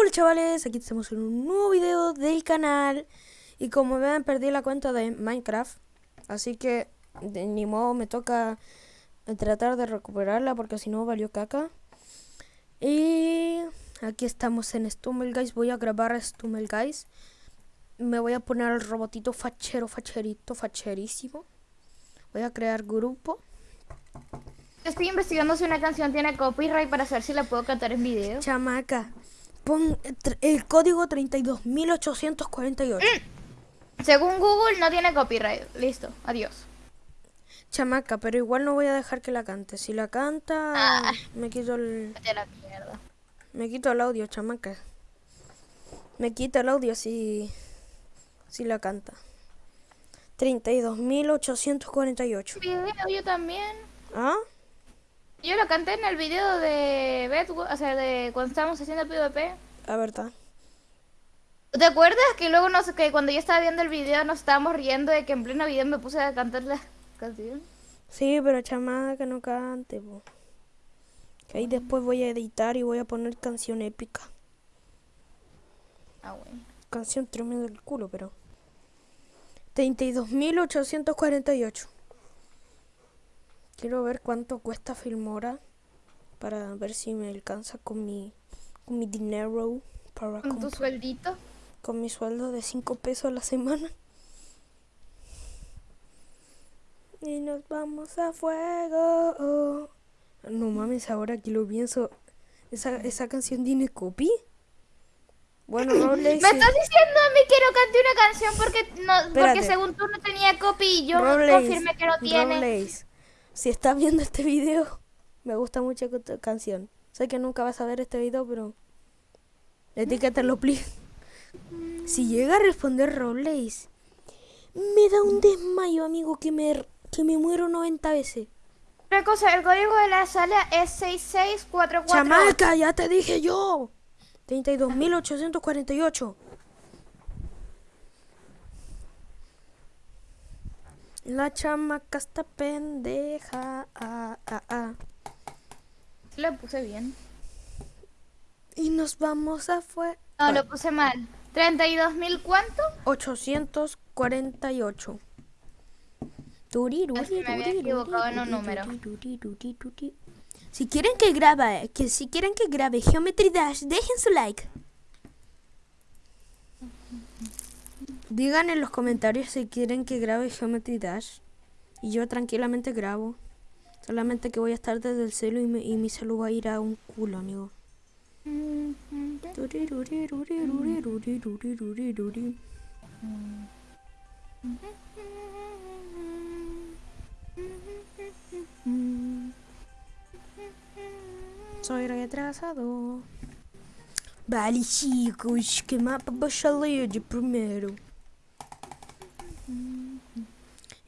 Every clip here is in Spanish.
Hola chavales, aquí estamos en un nuevo video del canal. Y como ven perdí la cuenta de Minecraft. Así que de ni modo me toca tratar de recuperarla porque si no valió caca. Y aquí estamos en Stumble Guys, voy a grabar Stumble Guys Me voy a poner el robotito fachero, facherito, facherísimo. Voy a crear grupo. Estoy investigando si una canción tiene copyright para saber si la puedo cantar en video. Chamaca, Pon el código 32848. Mm. Según Google no tiene copyright. Listo, adiós. Chamaca, pero igual no voy a dejar que la cante. Si la canta, ah. me quito el... Me quito el audio, chamaca. Me quita el audio si... Si la canta. 32.848. Video yo también. ¿Ah? Yo lo canté en el video de Beth, o sea, de cuando estábamos haciendo el PvP. La verdad. ¿Te acuerdas que luego no sé que cuando yo estaba viendo el video nos estábamos riendo de que en pleno video me puse a cantar la canción? Sí, pero chamada que no cante, po. Que ahí después voy a editar y voy a poner canción épica. Ah, bueno. Canción tremenda del culo, pero. 32.848. Quiero ver cuánto cuesta Filmora para ver si me alcanza con mi, con mi dinero para ¿Con tu sueldito? Con mi sueldo de 5 pesos a la semana. Y nos vamos a fuego. No mames, ahora que lo pienso, ¿esa, esa canción tiene copy? Bueno, no le Me estás diciendo a mí que no canté una canción porque, no, porque según tú no tenía copy y yo confirmé que no tiene. Si estás viendo este video, me gusta mucho tu canción. Sé que nunca vas a ver este video, pero etiquétalo, please. Si llega a responder Robles, me da un desmayo, amigo, que me, que me muero 90 veces. Una cosa, el código de la sala es 6644. Chamaca, ya te dije yo. 32.848. La chamaca está pendeja. Ah, ah, ah. Lo puse bien. Y nos vamos a fue. No, lo puse mal. ¿32 mil cuánto? 848. me había equivocado en un número. Si quieren que grabe, que si quieren que grabe Geometry Dash, dejen su like. Digan en los comentarios si quieren que grabe Geometry Dash. Y yo tranquilamente grabo. Solamente que voy a estar desde el celo y, mi celo va a ir a un culo, amigo. Soy retrasado. Vale, chicos, que mapa baixaleia de primeiro.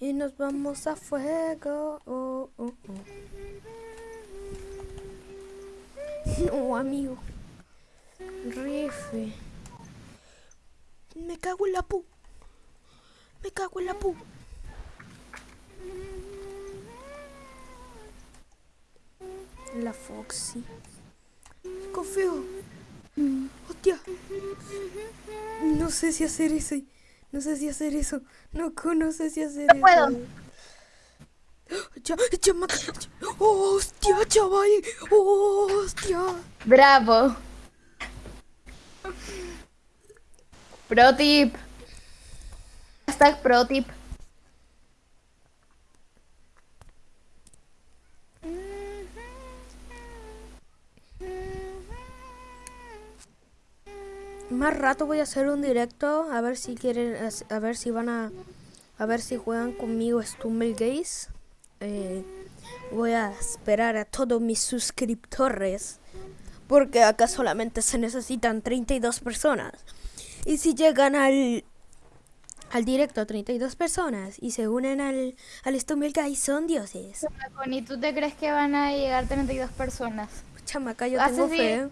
Y nos vamos a fuego. Oh, oh, oh. No, amigo. Rife. Me cago en la pu. Me cago en la pu. La Foxy. Confío. Hostia. No sé si hacer eso. No sé si hacer eso. No, no sé si hacer no puedo. hostia, chaval. hostia. Bravo. Pro tip. Hashtag pro tip. Más rato voy a hacer un directo a ver si quieren, a ver si van a, a ver si juegan conmigo Stumble Gaze. Eh, voy a esperar a todos mis suscriptores porque acá solamente se necesitan 32 personas. Y si llegan al al directo 32 personas y se unen al, al Stumble Guys son dioses. ¿Y tú te crees que van a llegar 32 personas? Chamaca, yo tengo fe.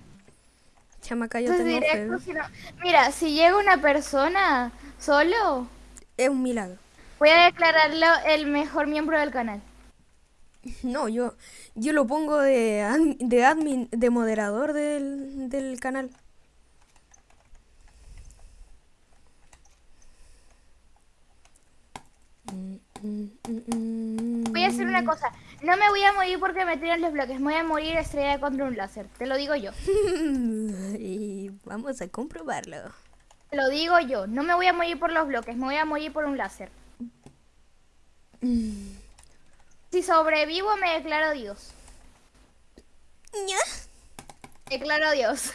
Chamaca, yo tengo Mira, si llega una persona solo... Es un milagro. Voy a declararlo el mejor miembro del canal. No, yo, yo lo pongo de, de admin, de moderador del, del canal. Voy a hacer una cosa. No me voy a morir porque me tiran los bloques. Me voy a morir estrellada contra un láser. Te lo digo yo. y vamos a comprobarlo. Te lo digo yo. No me voy a morir por los bloques. Me voy a morir por un láser. Si sobrevivo, me declaro Dios. Declaro Dios.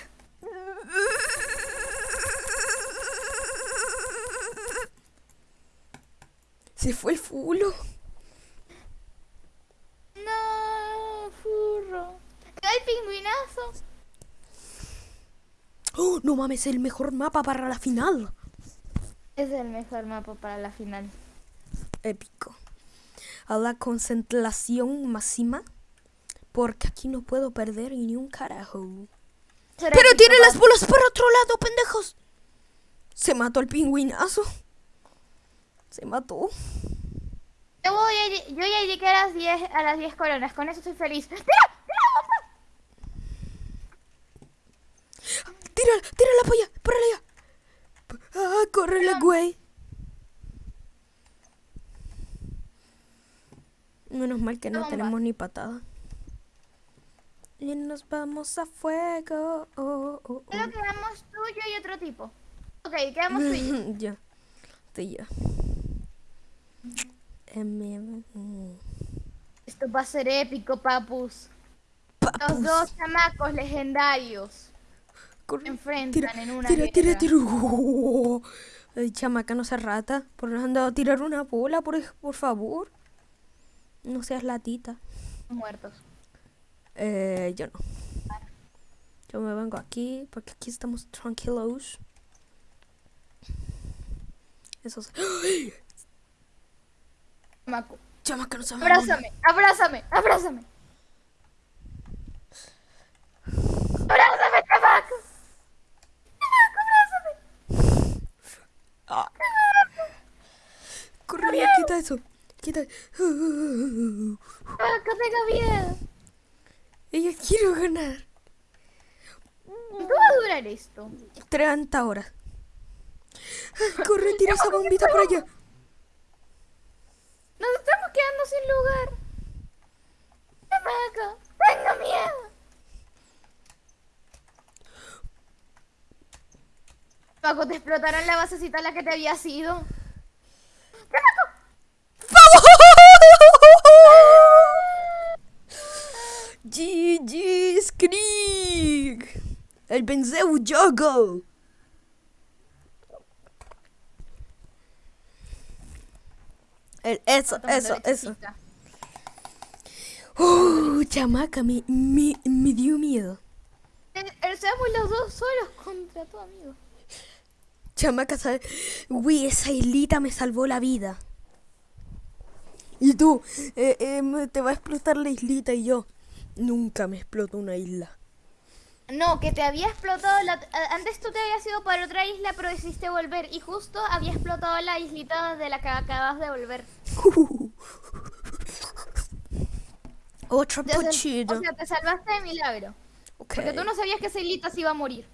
Se fue el fulo. No, furro. ¡Ay, pingüinazo! Oh, no mames, el mejor mapa para la final. Es el mejor mapa para la final. Épico. A la concentración máxima. Porque aquí no puedo perder ni un carajo. Pero tiene las bolas por otro lado, pendejos. Se mató el pingüinazo. Se mató. Yo, voy a, yo ya llegué a las 10 a las 10 coronas, con eso estoy feliz. ¡Tira! ¡Tira! ¡Tira! ¡Tira la polla! ¡Por allá! ¡Ah, córrele, güey! Menos mal que no tenemos ni patada. Y nos vamos a fuego. Oh, oh, oh. Creo que quedamos tú, yo y otro tipo. Ok, quedamos tú y yo. ya. Tú y yo. Esto va a ser épico, papus. Los dos chamacos legendarios se enfrentan en una Tira, tira, tira. Ay, chamaca, no se rata. Por no han dado a tirar una bola, por, por favor. No seas latita. Muertos. Eh, yo no. Yo me vengo aquí, porque aquí estamos tranquilos. Esos... Chamaco. Chamaca, no se Abrázame, abrázame, abrázame. Abrázame, chamaco. Chamaco, abrázame. Ah. Corre, quita eso. Quita. Chamaco, tengo miedo. Ella quiero ganar. ¿Cuánto va a durar esto? 30 horas. Corre, tira esa bombita por allá. Nos estamos quedando sin lugar. Chamaco, tengo miedo. Paco, te explotarán la basecita a la que te había sido. GG Skrig. El Benzeu Jogo. El, eso, eso, eso. Uh, chamaca, me, me, me dio miedo. Seamos los dos solos contra tu amigo. Chamaca, ¿sabes? Uy, esa islita me salvó la vida. Y tú, eh, eh, te va a explotar la islita y yo. Nunca me explotó una isla. No, que te había explotado la... Antes tú te habías ido para otra isla, pero decidiste volver. Y justo había explotado la islita de la que acabas de volver. Otro pochito. O sea, te salvaste de milagro. Porque tú no sabías que esa islita se iba a morir.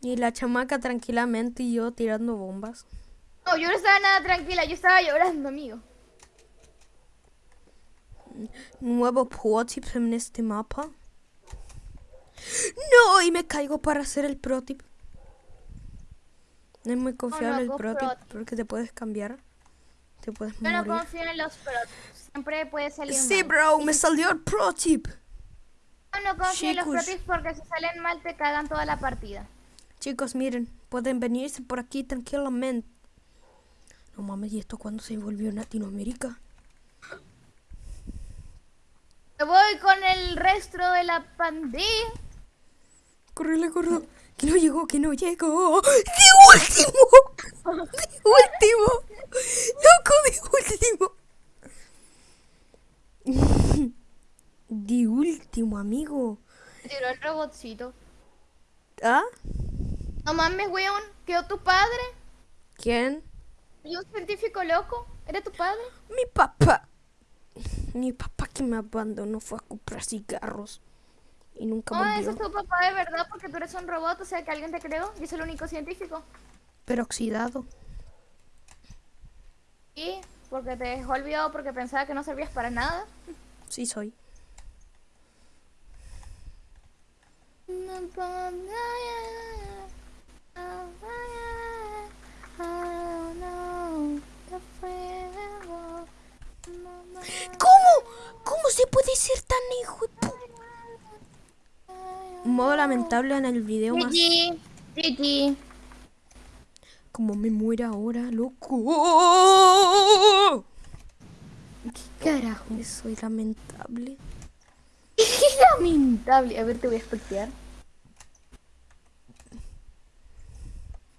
Y la chamaca tranquilamente y yo tirando bombas. No, yo no estaba nada tranquila, yo estaba llorando, amigo. Nuevo pro tip en este mapa. No, y me caigo para hacer el pro tip. No es muy confiable el pro, tip porque te puedes cambiar. Te puedes Yo no confío en los pro tips. Siempre puede salir Sí, bro, me salió el pro tip. Yo no confío en los pro tips porque si salen mal te cagan toda la partida. Chicos, miren, pueden venirse por aquí tranquilamente. No mames, ¿y esto cuando se volvió en Latinoamérica? Me voy con el resto de la pandilla. Correle, corre. Que no llegó, que no llegó. ¡De último! ¡De último! ¡Loco, de último! De último, amigo. Tiró el robotcito. ¿Ah? No mames, weón. ¿Quedó tu padre? ¿Quién? ¿Y un científico loco? ¿Era tu padre? Mi papá. Mi papá que me abandonó fue a comprar cigarros. Y nunca volvió. No, ese es tu papá de verdad porque tú eres un robot, o sea que alguien te creó y es el único científico. Peroxidado. ¿Y? Porque te dejó olvidado porque pensaba que no servías para nada. Sí soy. ¿Cómo? ¿Cómo se puede ser tan hijo Un modo lamentable en el video más... Como me muera ahora, loco. ¿Qué carajo? Soy lamentable. lamentable. A ver, te voy a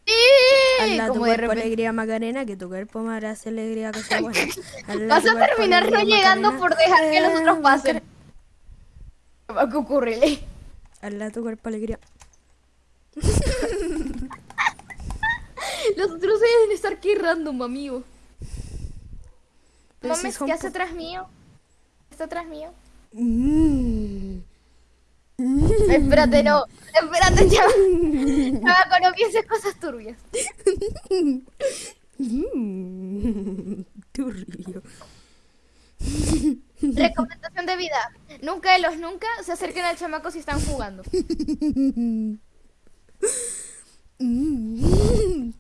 espectear. Hazla tu cuerpo alegría Macarena, que tu cuerpo me hará alegría cosa buena. Vas a terminar no llegando por dejar que los otros eh, pasen. ¿Qué va a ocurrir? Hazla tu cuerpo alegría. los otros deben estar aquí random, amigo. Mames, ¿qué hace atrás mío? ¿Está atrás mío? Mm. Espérate, no. Espérate, ya. Chabaco, no pienses cosas turbias. Turbio. Recomendación de vida. Nunca de los nunca se acerquen al chamaco si están jugando.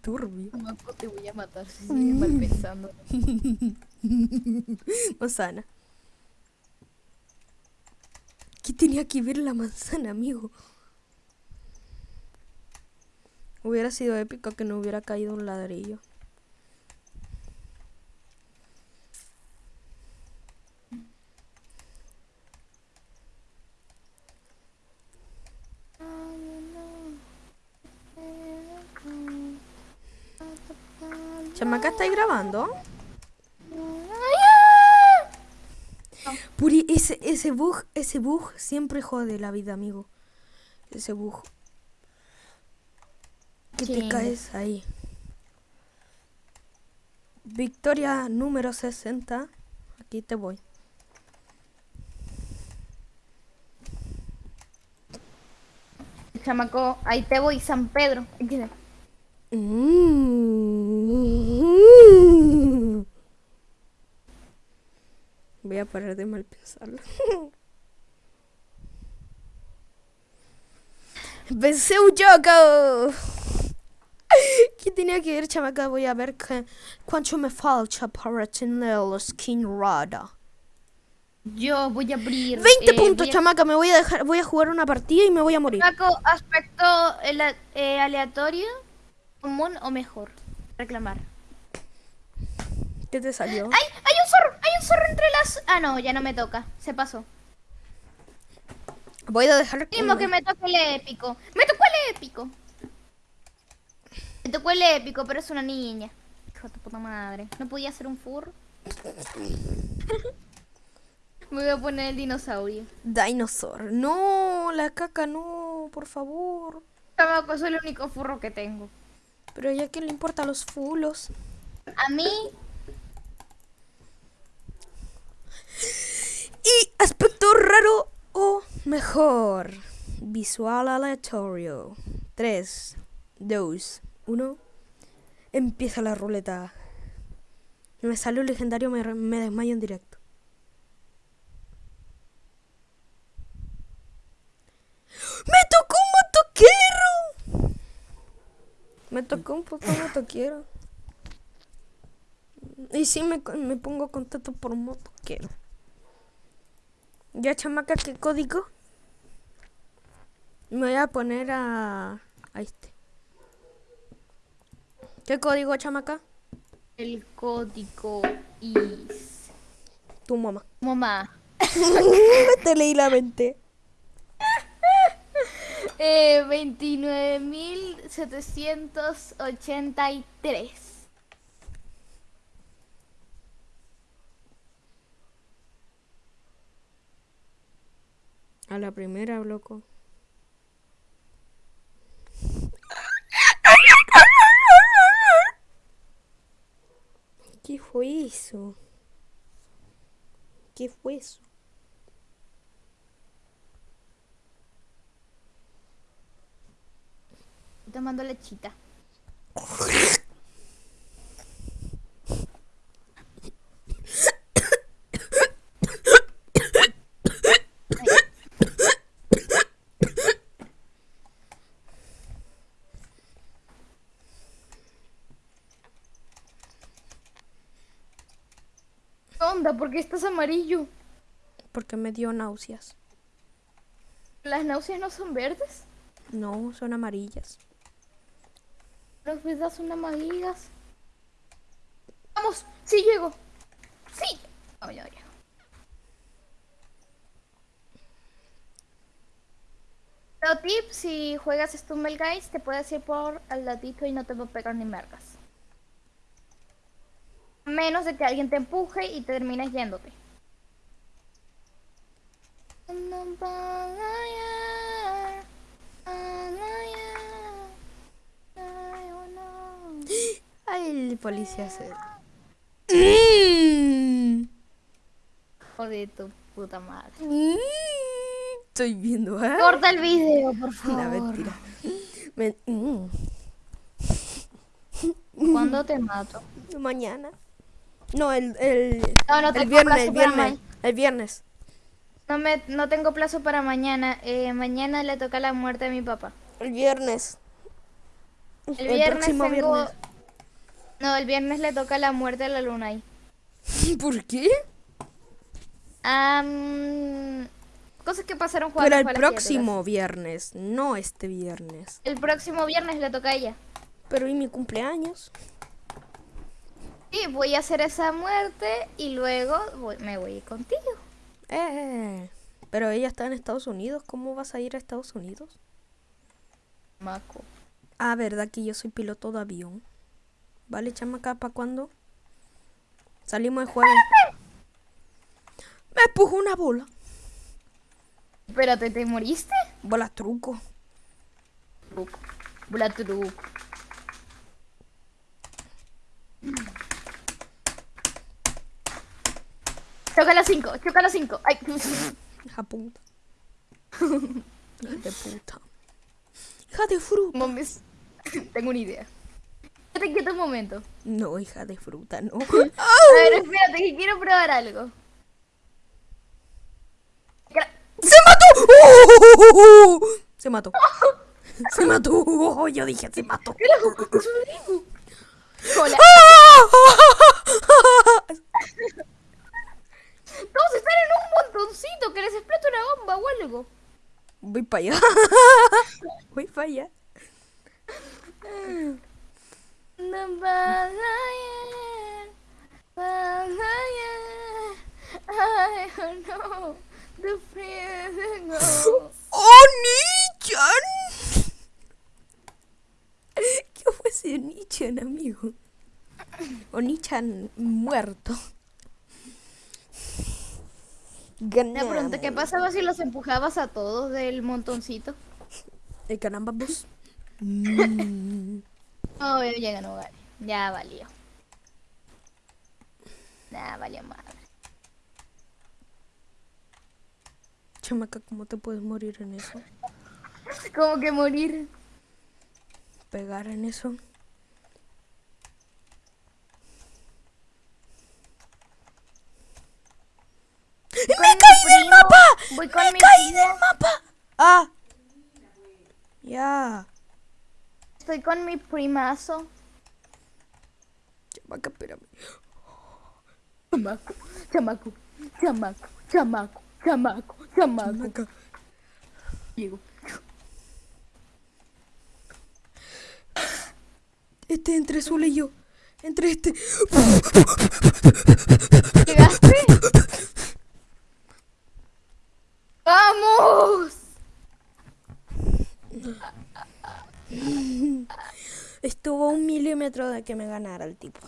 Turbio. Chamaco, te voy a matar si sigues mal pensando. Osana. ¿Qué tenía que ver la manzana, amigo? Hubiera sido épico que no hubiera caído un ladrillo. Chamaca, ¿estáis grabando? Puri, ese, ese bug, ese bug siempre jode la vida, amigo. Ese bug. Que te caes ahí. Victoria número 60. Aquí te voy. Chamaco, ahí te voy, San Pedro. Voy a parar de mal pensarlo. Pensé un joco. ¿Qué tenía que ver, chamaca? Voy a ver que, cuánto me falta para tener la skin rara. Yo voy a abrir... 20 eh, puntos, chamaca. Me voy a dejar, voy a jugar una partida y me voy a morir. Chamaco, aspecto eh, aleatorio, común o mejor. Reclamar. ¿Qué te salió? ¡Ay! ¡Hay un zorro! ¡Hay un zorro entre las...! Ah, no, ya no me toca. Se pasó. Voy a dejar... Mismo que me toque el épico. ¡Me tocó el épico! Me tocó el épico, pero es una niña. Hijo de puta madre. ¿No podía ser un furro? me voy a poner el dinosaurio. Dinosaur. No, la caca no, por favor. Chamaco, soy el único furro que tengo. Pero ya que le importa a los fulos. A mí Y aspecto raro o mejor. Visual aleatorio. 3, 2, 1. Empieza la ruleta. Me sale un legendario, me, desmayo en directo. ¡Me tocó un motoquero! Me tocó un puto motoquero. Y sí me, me pongo contento por motoquero. Ya, chamaca, ¿qué código? Me voy a poner a... a este. ¿Qué código, chamaca? El código is... Tu mamá. Mamá. Te leí la mente. eh, 29.783. A la primera, loco. ¿Qué fue eso? ¿Qué fue eso? Tomando lechita. ¿Por qué estás amarillo? Porque me dio náuseas. ¿Las náuseas no son verdes? No, son amarillas. Las verdes son amarillas. Vamos, sí llego. Sí. Oh, ya, ya. Pero tip, si juegas Stumble Guys, te puedes ir por al ladito y no te va a pegar ni mergas. Menos de que alguien te empuje y te termines yéndote. Ay, el policía se... Joder, tu puta madre. Estoy viendo, ¿eh? Corta el video, por favor. La mentira. Mm. ¿Cuándo te mato? Mañana. No, el, el, no, no el viernes, el viernes, el viernes. No, me, no tengo plazo para mañana. Eh, mañana le toca la muerte a mi papá. El viernes. El, viernes tengo... viernes. No, el viernes le toca la muerte a la luna ahí. ¿Por qué? cosas que pasaron jugando Pero el próximo viernes, no este viernes. El próximo viernes le toca a ella. Pero ¿y mi cumpleaños? Sí, voy a hacer esa muerte y luego me voy contigo. Eh, pero ella está en Estados Unidos. ¿Cómo vas a ir a Estados Unidos? Maco. Ah, verdad que yo soy piloto de avión. Vale, chamaca, ¿para cuándo? Salimos el jueves. Me pujo una bola. Espérate, ¿te moriste? Bola truco. Truco. Bola truco. Choca las 5, choca las 5. Ay. Hija puta. Hija de puta. Hija de fruta. Mames. Tengo una idea. Espérate quieto un momento. No, hija de fruta, no. A ver, espérate, que quiero probar algo. ¡Se mató! Se mató. Se mató. Yo dije, se mató. Hola. Todos están en un montoncito que les explota una bomba o algo. Voy para allá. Voy para allá. ¡Oh, Nichan! ¿Qué fue ese Nichan, amigo? O Nichan muerto. Una pregunta, ¿qué pasaba si los empujabas a todos del montoncito? El caramba bus. Oh, ya no vale. Ya valió. Ya valió madre. Chamaca, ¿cómo te puedes morir en eso? ¿Cómo que morir? Pegar en eso. ¡Me caí del mapa! ¡Me caí del mapa! ¡Ah! Ya. Estoy con mi primazo. Chamaca, espérame. Chamaco, chamaco, chamaco, chamaco, chamaco, chamaco. Llego. Este entre Zula y yo. Entre este. ¿Llegaste? ¡Vamos! Estuvo un milímetro de que me ganara el tipo.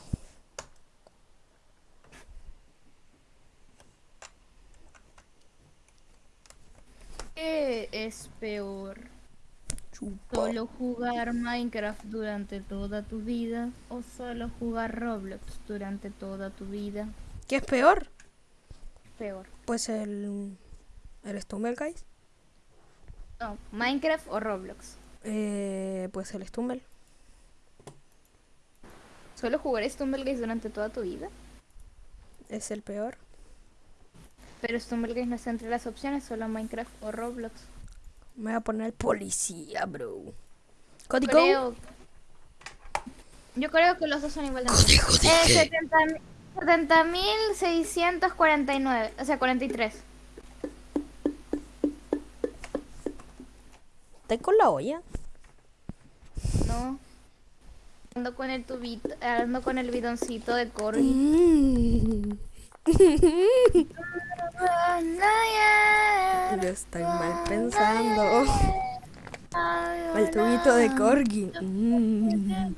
¿Qué es peor? ¿Solo jugar Minecraft durante toda tu vida o solo jugar Roblox durante toda tu vida? ¿Qué es peor? Peor. Pues el ¿Eres Stumble, Guys? No, Minecraft o Roblox. Eh, pues el Stumble. ¿Solo jugar Stumble durante toda tu vida? Es el peor. Pero Stumble no está entre las opciones, solo Minecraft o Roblox. Me voy a poner policía, bro. ¿Código? Creo... Yo creo que los dos son igual de... ¿Código eh, 70.649, o sea, 43. ¿Estás con la olla? No. Ando con el tubito, ando con el bidoncito de corgi. Mm. Lo estoy mal pensando. El tubito de corgi. Mm.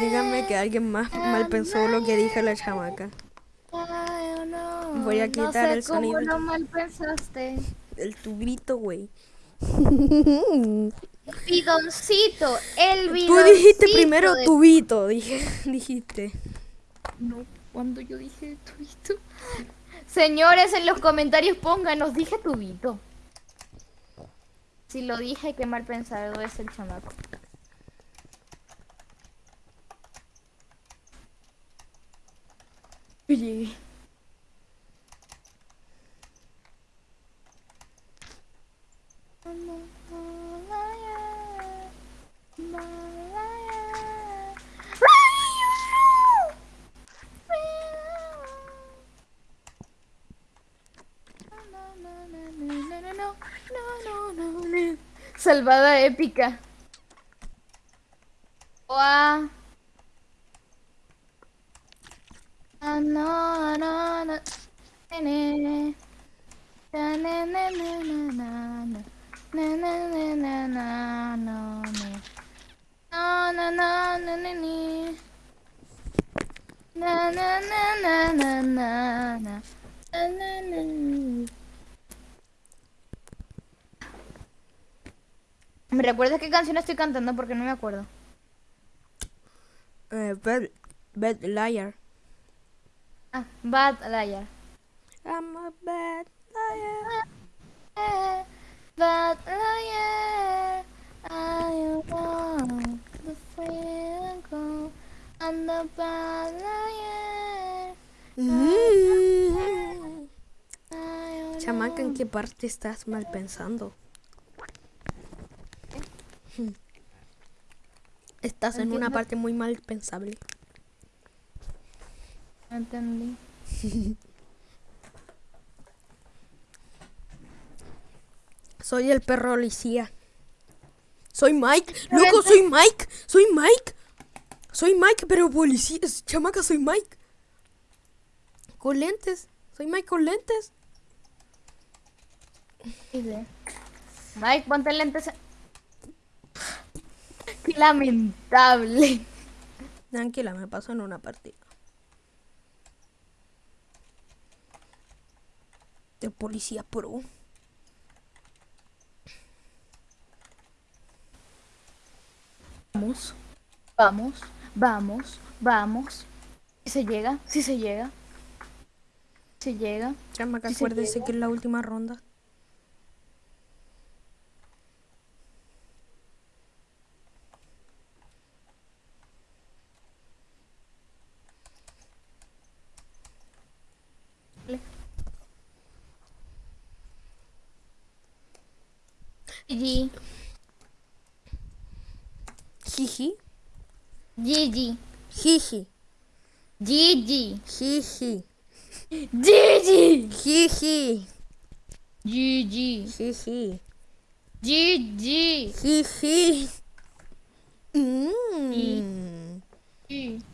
Dígame que alguien más mal pensó lo que dijo la chamaca. Voy a No quitar sé el sonido. cómo lo mal pensaste. El tubito, güey. Bidoncito, el Tú bidoncito. dijiste primero de- tubito, dije, dijiste. No, cuando yo dije tubito. Señores, en los comentarios pónganos, dije tubito. Si lo dije, qué mal pensado es el chamaco. Llegué. Salvada épica. Oa. Ah, no, no, no. Nene. Na, na, na, na, na, na, na. Na, na, na, na, na, no, no. No, no, no, no, no, ni. Na, na, na, na, na, na, na. Na, na, na. ¿Me recuerdas qué canción estoy cantando? Porque no me acuerdo. Eh, bad, bad liar. Ah, Bad Liar. I'm a bad liar. Bad Liar. I want the freedom and the bad liar. Mm. Chamaca, ¿en qué parte estás mal pensando? Estás en una parte muy mal pensable. entendí. Soy el perro policía. Soy Mike. Loco, soy Mike. Soy Mike. Soy Mike, pero policía. Chamaca, soy Mike. Con lentes. Soy Mike con lentes. Mike, ponte lentes. Qué lamentable. Tranquila, me paso en una partida. De policía pro. Vamos, vamos, vamos, vamos. Si se llega, si se llega. Si llega. Chamaca, Sí se acuérdese que es la última ronda. Gigi, Jiji. Gigi, Jiji. Gigi, Jiji. Gigi, Jiji. Gigi, Jiji. Gigi. Jiji. Mmm.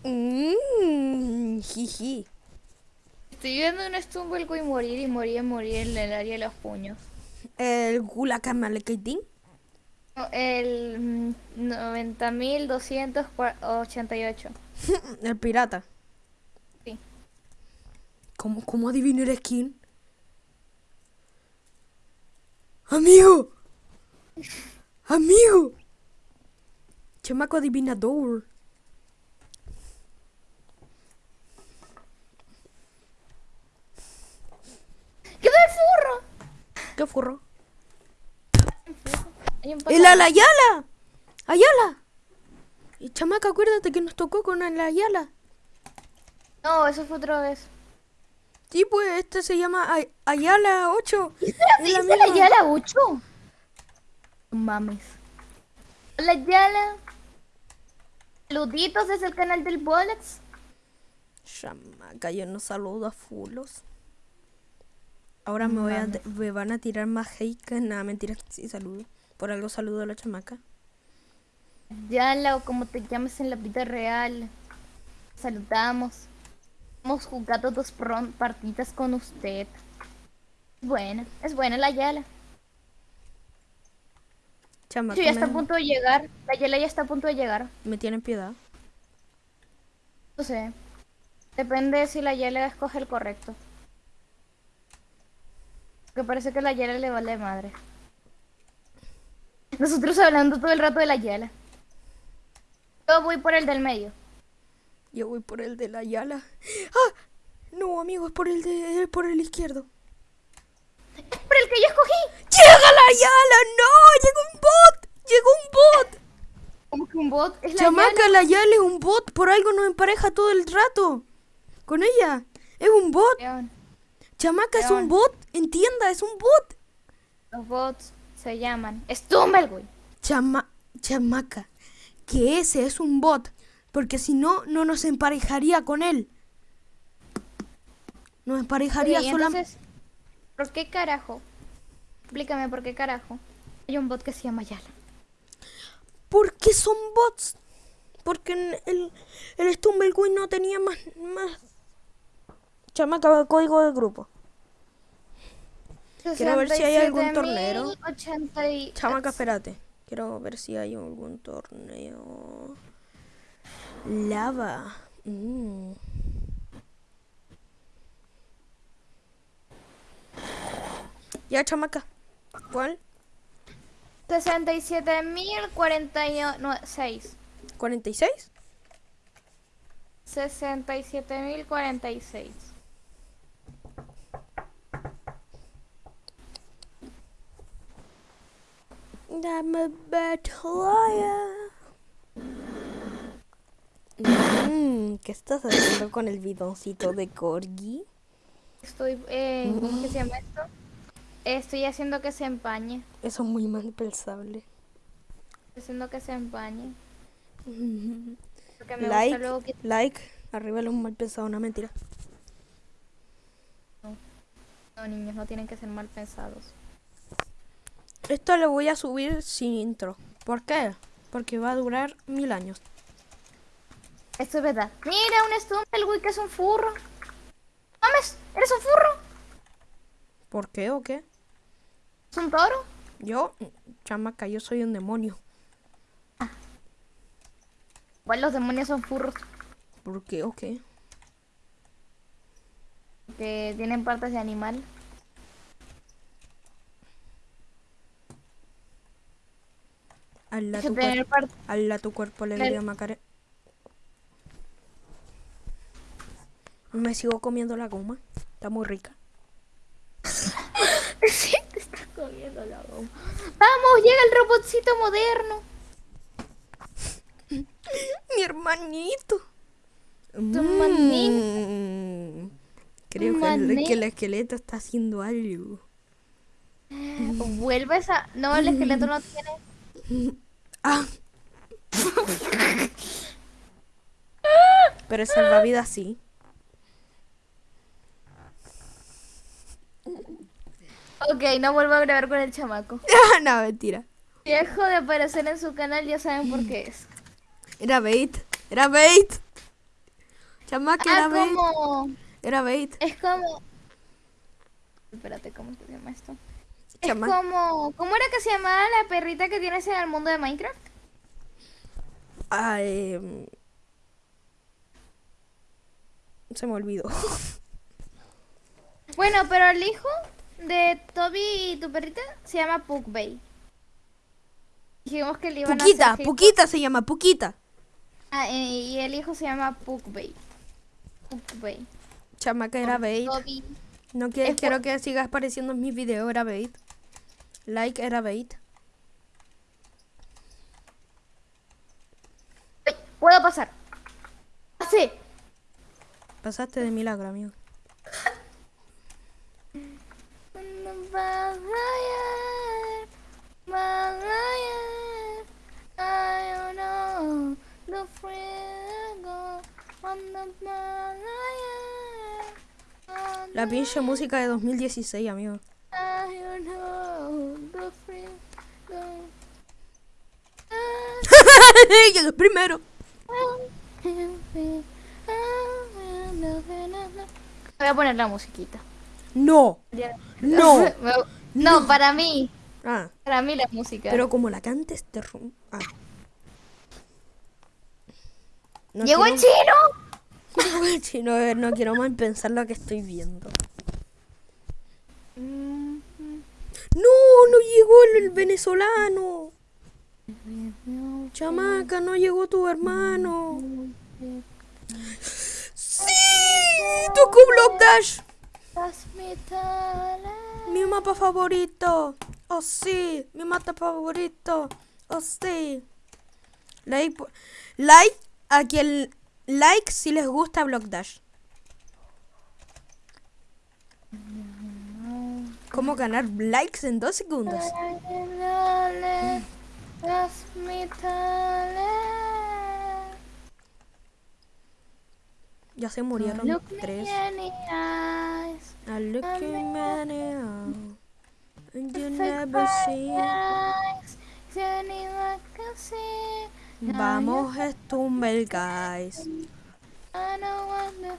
Mmm. Estoy viendo un Stumble y morir y morir y morir en el área de los puños. El Gulacamalekaitín. El mm, 90.288. El pirata. Sí. ¿Cómo, cómo adivinar skin? Amigo. Amigo. Chamaco adivinador. ¡Quedó el furro! ¿Qué furro? Un ¡El Alayala! ¡Ayala! Y chamaca, acuérdate que nos tocó con el Ayala. No, eso fue otra vez. Sí, pues este se llama Ay- Ayala 8. Es la ¿Dice la misma. Yala 8? No Mames. La Yala. Saluditos desde el canal del Bolex. Chamaca, yo no saludo a fulos. Ahora me, voy a, me van a tirar más hate que nada, mentira, sí saludo. Por algo saludo a la chamaca. Yala o como te llames en la vida real. Saludamos. Hemos jugado dos partidas con usted. Buena, es buena la Yala. Chamaca, Sí, ya está a punto de llegar. La Yala ya está a punto de llegar. me tienen piedad. No sé. Depende si la Yala escoge el correcto. Porque parece que la Yala le vale madre. Nosotros hablando todo el rato de la Yala. Yo voy por el del medio. Yo voy por el de la Yala. ¡Ah! No, amigo, es por el de por el izquierdo. ¡Por el que yo escogí! ¡Llega la Yala! ¡No! ¡Llegó un bot! ¡Llegó un bot! Como que un bot es la Chamaca, Yala. la Yala es un bot. Por algo nos empareja todo el rato. Con ella. Es un bot. León, Chamaca, es un bot. Entienda, es un bot. Los bots se llaman Stumbleguy. Chama chamaca. Que ese es un bot. Porque si no, no nos emparejaría con él. Nos emparejaría solamente. entonces, ¿por qué carajo? Explícame por qué carajo. Hay un bot que se llama Yala. ¿Por qué son bots? Porque el, el no tenía más, más. Chamaca, código del grupo. Quiero ver si hay algún torneo. 67.080 y- Chamaca, espérate. Quiero ver si hay algún torneo. Lava. Mm. Ya, chamaca. ¿Cuál? 67.046. ¿46? 67.046. I'm a bad liar. Mm, ¿Qué estás haciendo con el bidoncito de Corgi? Estoy, eh, ¿cómo que se llama esto? Estoy haciendo que se empañe. Eso es muy mal pensable. Estoy haciendo que se empañe. Porque me gusta Like, luego que... like. Arriba los mal pensado, una mentira. No, niños, no tienen que ser mal pensados. Esto lo voy a subir sin intro. ¿Por qué? Porque va a durar mil años. Esto es verdad. Mira, un Stumbleguy que es un furro. ¡Mames! ¿Eres un furro? ¿Por qué o qué? ¿Es un toro? Yo, chamaca, yo soy un demonio. Igual los demonios son furros. ¿Por qué o qué? Que tienen partes de animal. Hazla tu, tener cuer- partes... hazla tu cuerpo le Claro. dio Macare. Me sigo comiendo la goma. Está muy rica. sí, te estás comiendo la goma. ¡Vamos! ¡Llega el robotcito moderno! Mi hermanito. hermanito. Mm. Creo que el, Mané. que el esqueleto está haciendo algo. Vuelves a... No, el esqueleto no tiene... Pero el salvavidas sí. Ok, no vuelvo a grabar con el chamaco. no, mentira. Dejo de aparecer en su canal, ya saben por qué es. Era bait. Era bait. Chamaca, era Ah, bait. como... Era bait. Es como... Espérate, ¿cómo se llama esto? Es Chama- como... ¿Cómo era que se llamaba la perrita que tienes en el mundo de Minecraft? Ah, em, Se me olvidó. Bueno, pero el hijo de Toby y tu perrita se llama Pukbay. Dijimos que le iban a Puquita, hacer Puquita se llama, Puquita. Ah, eh, y el hijo se llama Pukbay. Pukbay. Chamaca era bait. No quiero, quiero que sigas apareciendo en mis videos, era bait. Like era bait. Puedo pasar. Pasé. Pasaste de milagro, amigo. La pinche música de 2016, amigo. Llegué primero. Voy a poner la musiquita. No. No. no, para mí. Ah, Para mí la música. pero como la cantes te rum- Ah. No ¡Llegó el chino! Llegó el chino, a ver, no quiero mal pensar lo que estoy viendo. Mm, No, no llegó el, el venezolano. Chamaca, no llegó tu hermano. ¡Sí! ¡Tocó Block Dash! Mi mapa favorito. Oh sí, mi mapa favorito. Oh sí. Like, like a quien like si les gusta Block Dash. ¿Cómo ganar likes en dos segundos? Ya se murieron tres. I look in many and you never see. Vamos, Stumble Guys. I believe it?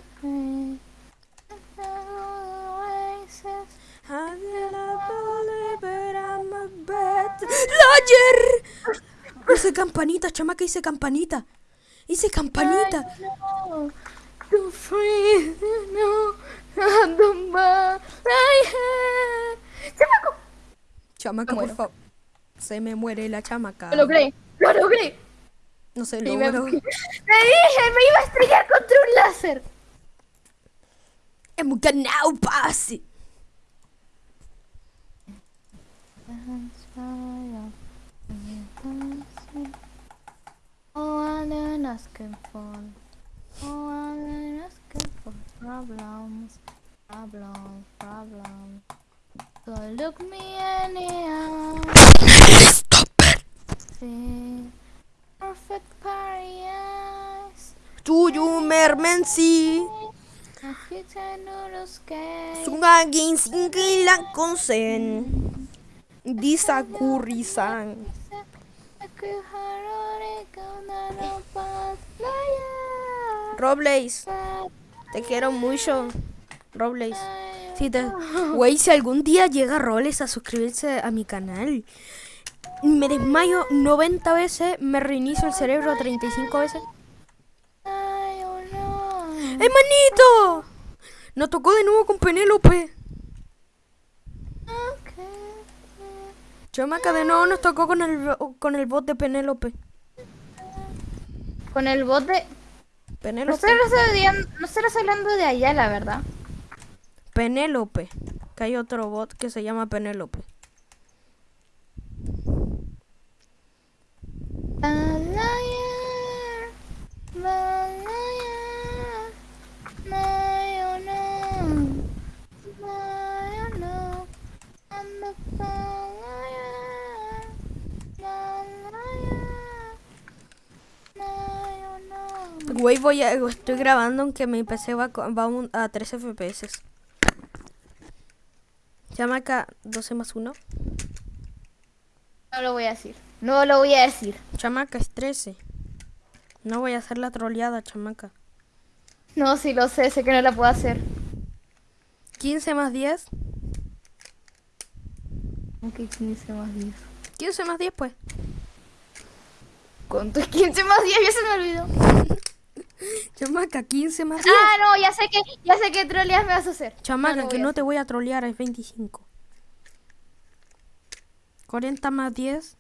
I'm liar. Hice campanita, chamaca, hice campanita. Hice campanita. Free, no, don't buy, ¡Chamaco! Chamaca, Me por favor. Se me muere la chamaca. Lo logré, lo logré. No se Y me, logró. me dije, me iba a estrellar contra un láser. Hemos ganado, pase. Oh, I'm not asking for. Oh, asking for problems, problems, problems. So look me in the eye. Stop it. See perfect paradise. As you turn to the sky. Sungagin singkilang konsen. Di sa kurisan. Robles, te quiero mucho. Robles. Si te... Güey, si algún día llega Robles a suscribirse a mi canal, me desmayo 90 veces, me reinicio el cerebro 35 veces. ¡Hermanito! Nos tocó de nuevo con Penélope. Chamaca, de nuevo nos tocó con el, con el bot de Penélope. Con el bot de... No Penélope. no estarás hablando de allá, la verdad. Penélope. Que hay otro bot que se llama Penélope. Güey, voy a, estoy grabando aunque mi PC va, va a 13 FPS. Chamaca, 12 más 1. No lo voy a decir. No lo voy a decir. Chamaca, es 13. No voy a hacer la troleada, chamaca. No, sí lo sé, sé que no la puedo hacer. 15 más 10. Aunque 15 más 10. 15 más 10, pues. ¿Cuánto es 15 más 10? Ya se me olvidó. Chamaca, 15 más 10. Ah, no, ya sé que, ya sé qué troleas me vas a hacer. Chamaca, no lo que no te voy a trolear, es 25. 40 más 10.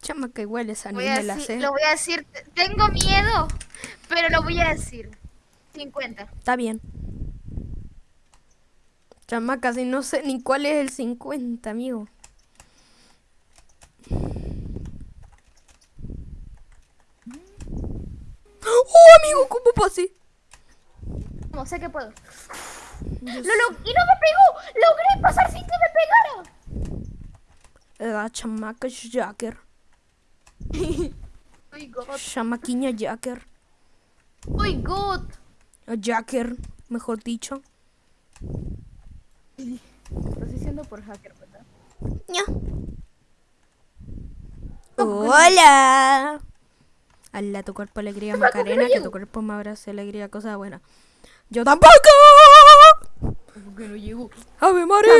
Chamaca, igual esa Voy ni a me la decir- sé. lo voy a decir. Tengo miedo, pero lo voy a decir. 50. Está bien. Chamaca, si no sé ni cuál es el 50, amigo. ¡Oh, amigo! ¿Cómo pasé? No sé que puedo. Lo, lo- y no me pegó. Logré pasar sin que me pegara. La chamaca es Jacker. god. Chamaquiña Jacker. My god. Jacker, mejor dicho. Estás diciendo por hacker, ¿verdad? Ña. Hola. Ala, tu cuerpo alegría Macarena, que tu cuerpo me abrace alegría, cosa buena. Yo tampoco. ¿Por qué no llegó? Ave María.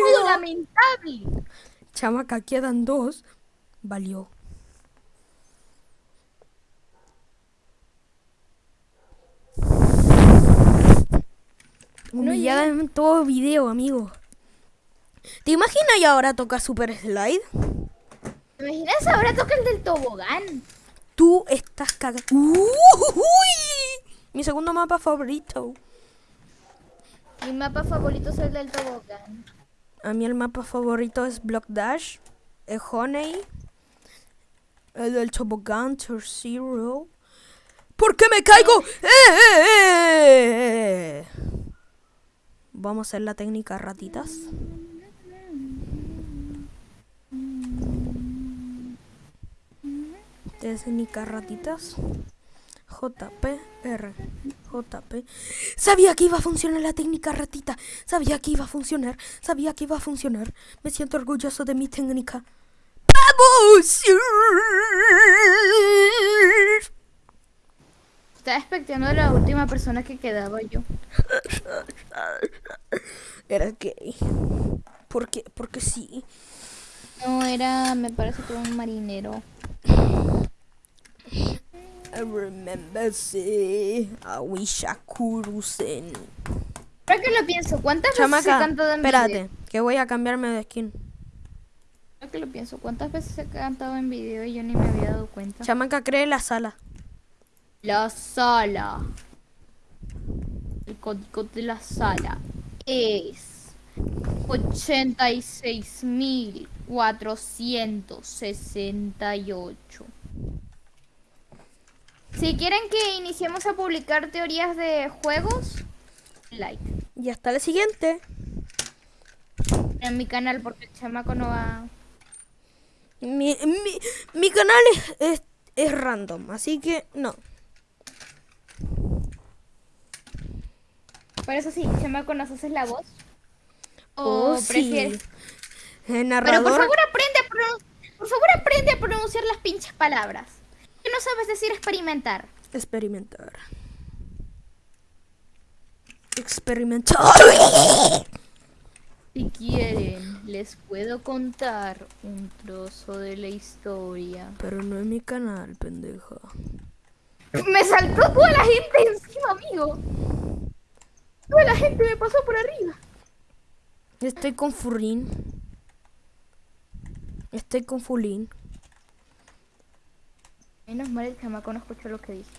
¡Juego lamentable! Chamaca, quedan dos. Valió. Humillada en todo video, amigo. ¿Te imaginas y ahora toca Super Slide? ¿Te imaginas ahora toca el del tobogán? Tú estás cagando. Mi segundo mapa favorito. Mi mapa favorito es el del tobogán. A mí el mapa favorito es Block Dash, el Honey, el del Tobogán, Tour Zero. ¿Por qué me caigo? ¡Eh, eh, eh! Vamos a hacer la técnica ratitas. Técnica ratitas. JPR. JP. Sabía que iba a funcionar la técnica ratita. Sabía que iba a funcionar. Sabía que iba a funcionar. Me siento orgulloso de mi técnica. ¡Vamos! Estaba expectando a la última persona que quedaba yo. Era gay. ¿Por qué? Porque sí. No, era, me parece que un marinero. I remember sí. A Wishakurusen. Ahora que lo pienso, ¿cuántas veces he Chamaca, cantado en espérate, video? que voy a cambiarme de skin. Que lo pienso, ¿cuántas veces he cantado en video y yo ni me había dado cuenta? Chamaca, cree la sala. La sala. El código de la sala es 86.468. Si quieren que iniciemos a publicar teorías de juegos, like. Y hasta la siguiente. En mi canal, porque el chamaco no va. Mi, mi, mi canal es, es, es random, así que no. Por eso sí, chamaco, ¿nos haces la voz? Oh, ¿O sí. prefieres? Pero narrador. por favor aprende a por favor aprende a pronunciar las pinches palabras. ¿Qué no sabes decir experimentar? Experimentar. Experimentar. Si quieren, les puedo contar un trozo de la historia. Pero no en mi canal, pendeja. Me saltó toda la gente encima, amigo. Toda la gente me pasó por arriba. Estoy con Furrin. Estoy con Fulín. Menos mal el chamaco no escuchó lo que dije.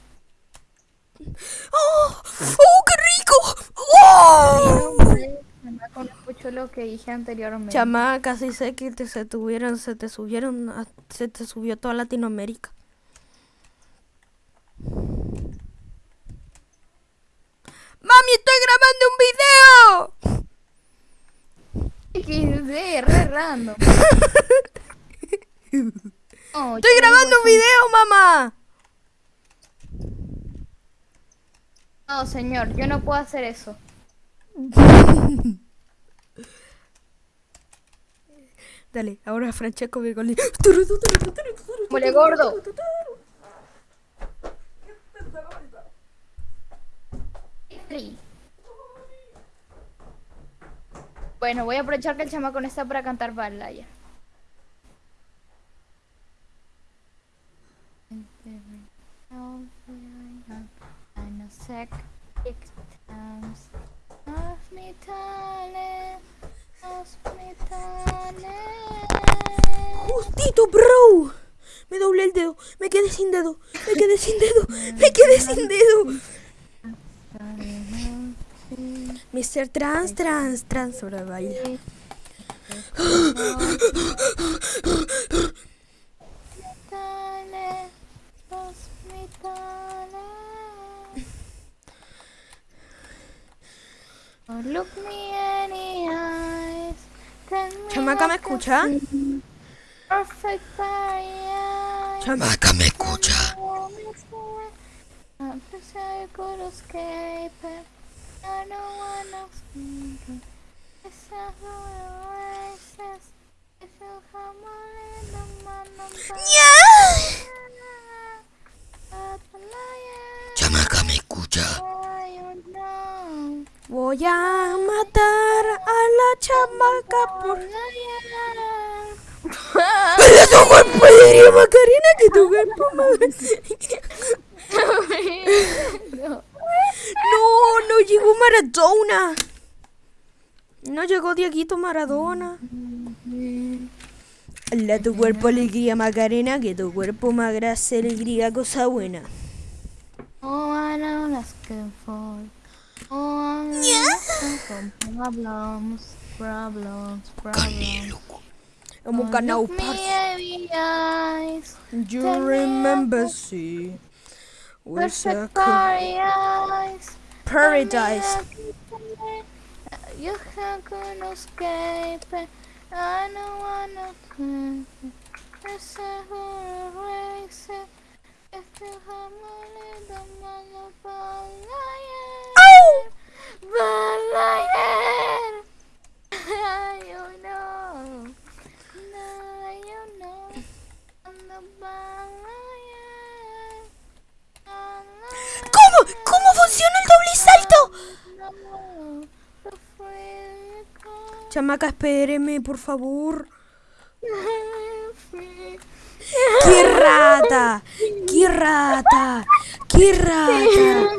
¡Oh! ¡Oh, qué rico! ¡Oh! Menos mal el chamaco no escuchó lo que dije anteriormente. Chamaca, sí sé que te, se tuvieron, se te subieron, se te subió toda Latinoamérica. ¡Mami, estoy grabando un video! XD, re random. Oh, ¡Estoy grabando un video, mamá! No, señor, yo no puedo hacer eso. Dale, ahora Francesco Virgoli. Mole gordo. Bueno, voy a aprovechar que el chamaco no está para cantar balaya. Justito, bro. Me doblé el dedo. Me quedé sin dedo. Me quedé sin dedo. Me quedé sin dedo. Mr. Trans, Trans, Trans sobre baile. Oh, Look me in the eyes. Tell me Chamaca, ¿me escucha? see. Perfect fire. Chamaca, me escucha. Chamaca, me escucha. Voy a matar a la chamaca por... ¡Pero tu cuerpo diría Macarena que tu cuerpo no. No, no llegó Maradona. No llegó Dieguito Maradona. La tu cuerpo alegría Macarena, que tu cuerpo más grasa alegría cosa buena. Oh, I that's good for. Oh, I for problems, problems, problems. Como canal Look me in the eyes, You tell me remember see Where's a perfect paradise. paradise You can't gonna escape. I don't wanna a horror race. If you have money, don't wanna Au! Balayer. You know. No, you know. I'm the Balayer. Balayer. ¿Cómo? ¿Cómo funciona el doble salto? No, call. Chamaca, espéreme, por favor. ¡Qué rata! ¡Qué rata! ¡Qué rata!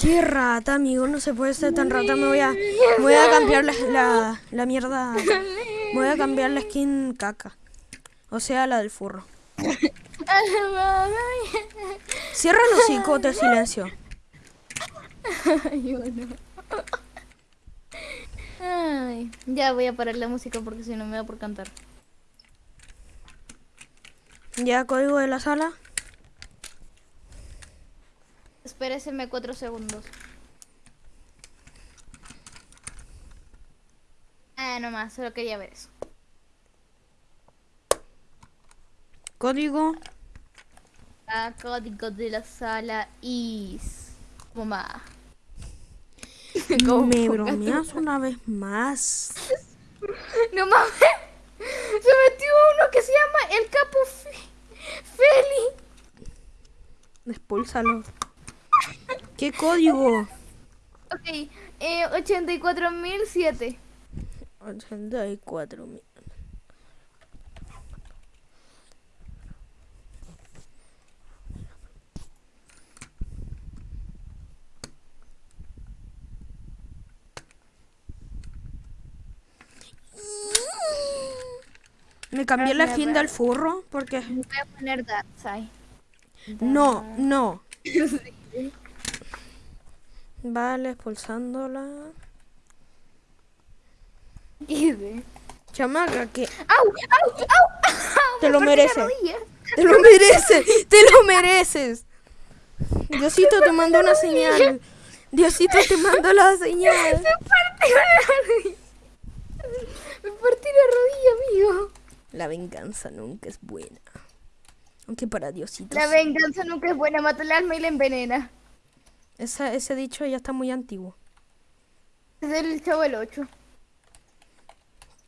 ¡Qué rata, amigo! No se puede ser tan rata. Me voy a, me voy a cambiar la, la, la mierda. Me voy a cambiar la skin caca. O sea, la del furro. Cierra los hocico, te silencio. Yo no. Ay, ya voy a parar la música porque si no me da por cantar. ¿Ya código de la sala? Espéreseme cuatro segundos. Ah, no más, solo quería ver eso. Código. Ah, código de la sala is. Mamá. Me bromeas una vez más. No mames. Se metió uno que se llama el capo Fe- Feli. Expúlsalo. ¿Qué código? Ok, eh, 84.007. 84 cambié la skin del furro porque... Voy a poner Darkseid. No, no. Vale, expulsándola. Chamaca, que ¡Au! ¡Au! ¡Au! ¡Au! Te Me lo mereces. te lo mereces, te lo mereces. Diosito te mandó una señal. Diosito te mandó la señal. Me partí la rodilla. Me partí la rodilla, amigo. La venganza nunca es buena. Aunque para Diosito. La venganza nunca es buena, mata el alma y la envenena. Esa- ese dicho ya está muy antiguo. Es del chavo el 8.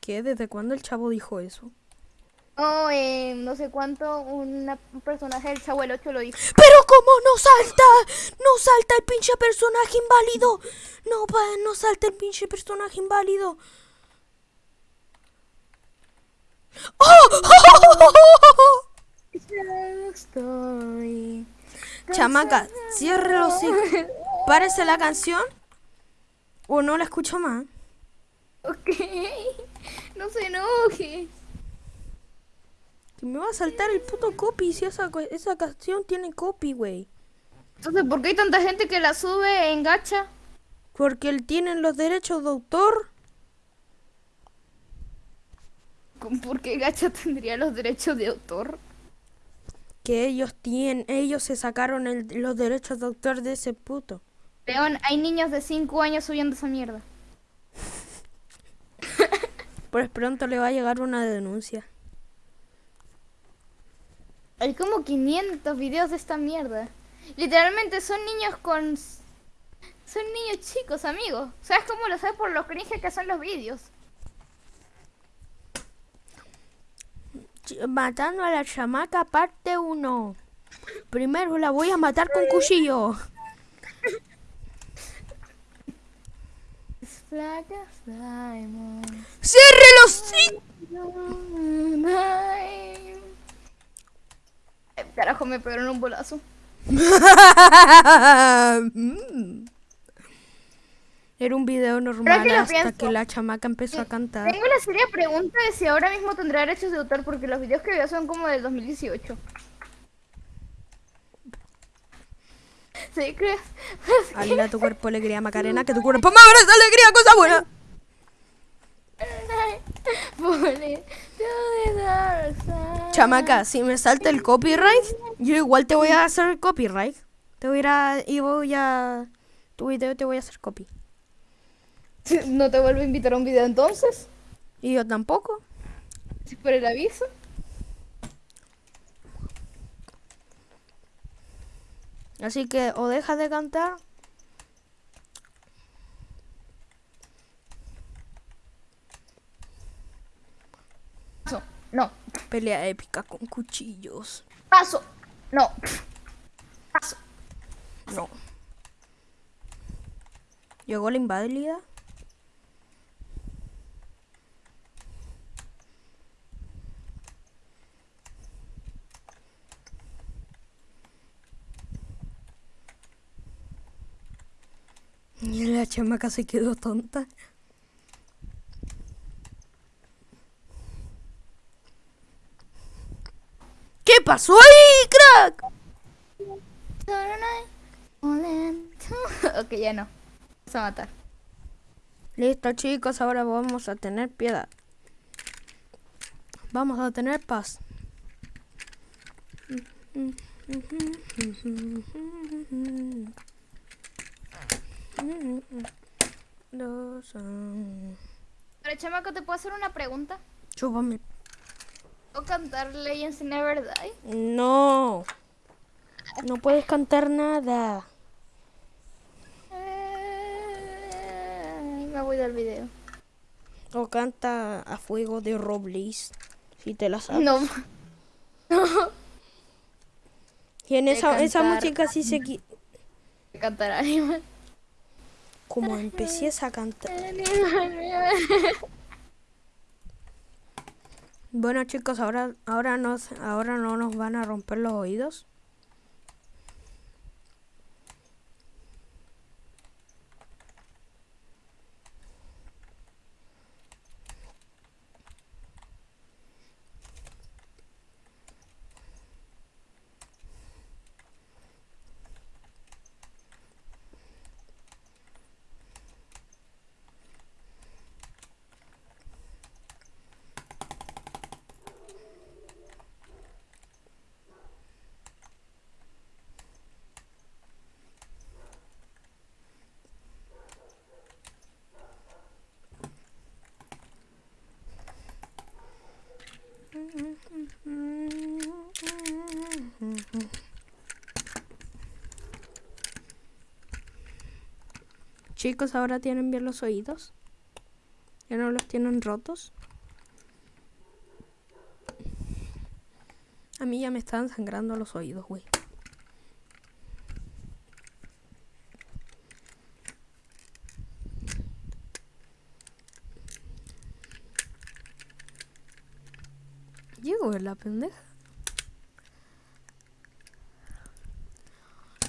¿Qué? ¿Desde cuándo el chavo dijo eso? Oh, eh, no sé cuánto, una- un personaje del chavo el 8 lo dijo. Pero cómo no salta, no salta el pinche personaje inválido. No, pa, no salta el pinche personaje inválido. ¡Oh! Chamaca, cierre los hijos. Párese la canción. O no la escucho más. Ok. No se enoje. Que me va a saltar el puto copy si esa, esa canción tiene copy, güey. Entonces, ¿por qué hay tanta gente que la sube en gacha? Porque él tiene los derechos de autor. ¿Por qué gacha tendría los derechos de autor? Que ellos tienen, ellos se sacaron el- los derechos de autor de ese puto. León, hay niños de 5 años subiendo esa mierda. Pues pronto le va a llegar una denuncia. Hay como 500 videos de esta mierda. Literalmente son niños con... Son niños chicos, amigos. ¿Sabes cómo lo sé? Por lo cringe que son los vídeos. Matando a la chamaca parte 1. Primero la voy a matar con cuchillo. ¡Cierre los Carajo, me pegaron un bolazo. Era un video normal que hasta que la chamaca empezó a cantar. Tengo la seria pregunta de si ahora mismo tendrá derechos de autor porque los videos que veo son como del 2018. ¿Sí crees? Alila tu cuerpo alegría Macarena, que tu cuerpo me abraza alegría, cosa buena. Chamaca, si me salta el copyright, yo igual te voy a hacer copyright. Te voy a ir a, y voy a tu video te voy a hacer copy. ¿No te vuelvo a invitar a un video entonces? Y yo tampoco. ¿Si por el aviso? Así que o dejas de cantar Paso. No. pelea épica con cuchillos. Paso. No. Paso. No. Llegó la inválida. Y la chamaca se quedó tonta. ¿Qué pasó ahí, crack? ok, ya no. Vamos a matar. Listo chicos, ahora vamos a tener piedad. Vamos a tener paz. Los, ah, Pero chamaco, ¿te puedo hacer una pregunta? Chúpame. ¿O cantar Legends Never Die? No. No puedes cantar nada. Eh, Me voy del video. O canta a fuego de Robles. Si te la sabes. No. Y en esa, esa música sí se... Cantar Animal. Como empieces a cantar. Bueno chicos, ahora, ahora, nos, ahora no nos van a romper los oídos. Chicos, ahora tienen bien los oídos. Ya no los tienen rotos. A mí ya me están sangrando los oídos, güey. Llego la pendeja.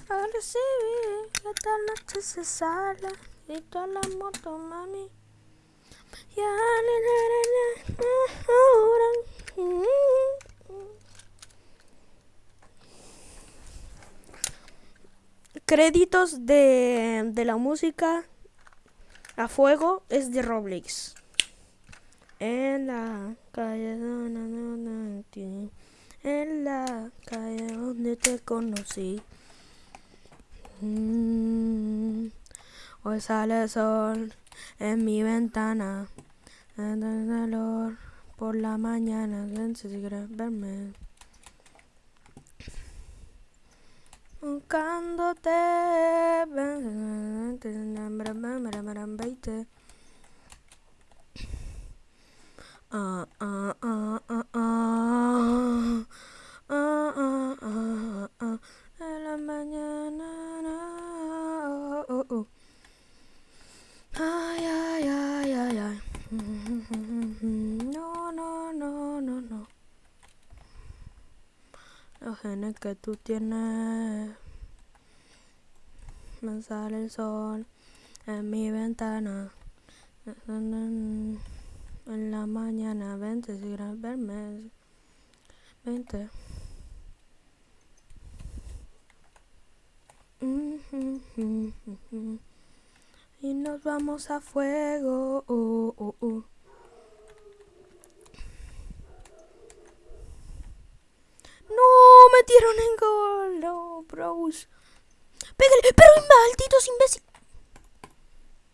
Ahora sí, esta noche se sale y toda la moto, mami. Ya, na, na, na, ahora. Créditos de, la música a fuego es de Roblox. En la calle donde en la calle donde te conocí. Mm, hoy sale el sol en mi ventana. En el calor por la mañana. ¿Quién se quiere verme? buscándote. Ah, ah. En la mañana. na, oh, oh, oh. Ay, ay, ay, ay, ay. No, no, no, no, no. Los genes que tú tienes. Me sale el sol en mi ventana. En la mañana, vente si quieres verme. Vente. Y nos vamos a fuego. Oh, oh, oh. No, metieron en gol. No, bros. Pégale, pero malditos imbéciles.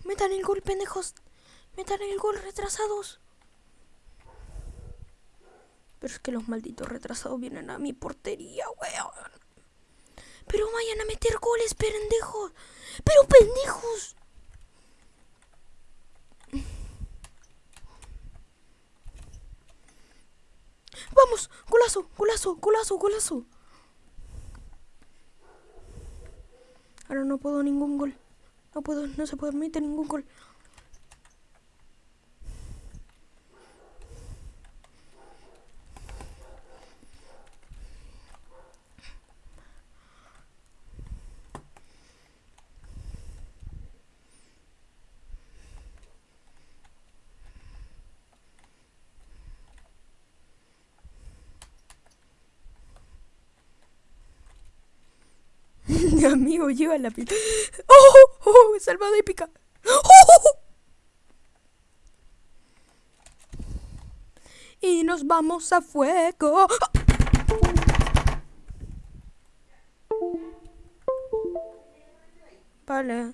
Metan el gol, pendejos. Metan el gol, retrasados. Pero es que los malditos retrasados vienen a mi portería, weón. Pero vayan a meter goles, pendejos. Pero pendejos. Vamos, golazo, golazo, golazo, golazo. Ahora no puedo ningún gol. No puedo, no se permite ningún gol. Mi amigo lleva la pila. ¡Oh! ¡Oh! Salvada épica. ¡Oh! Y nos vamos a fuego. Vale.